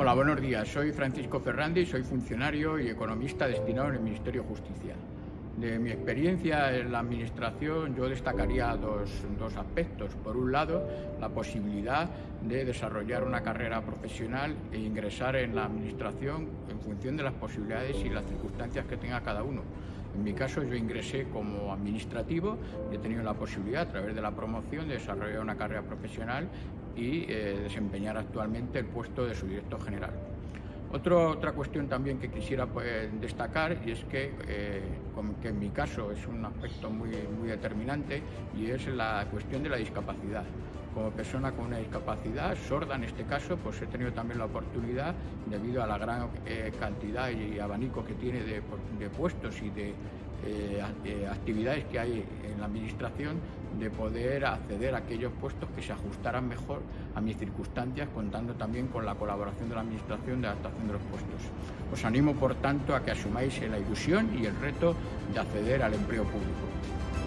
Hola, buenos días. Soy Francisco Ferrandi, soy funcionario y economista destinado en el Ministerio de Justicia. De mi experiencia en la Administración yo destacaría dos, dos, aspectos. Por un lado, la posibilidad de desarrollar una carrera profesional e ingresar en la Administración en función de las posibilidades y las circunstancias que tenga cada uno. En mi caso yo ingresé como administrativo y he tenido la posibilidad a través de la promoción de desarrollar una carrera profesional y eh, desempeñar actualmente el puesto de subdirector general. Otra cuestión también que quisiera pues, destacar y es que, eh, que, en mi caso es un aspecto muy, muy determinante y es la cuestión de la discapacidad. Como persona con una discapacidad, sorda en este caso, pues he tenido también la oportunidad, debido a la gran eh, cantidad y abanico que tiene de, puestos y de eh, actividades que hay en la Administración, de poder acceder a aquellos puestos que se ajustaran mejor a mis circunstancias, contando también con la colaboración de la Administración de adaptación de los puestos. Os animo, por tanto, a que asumáis la ilusión y el reto de acceder al empleo público.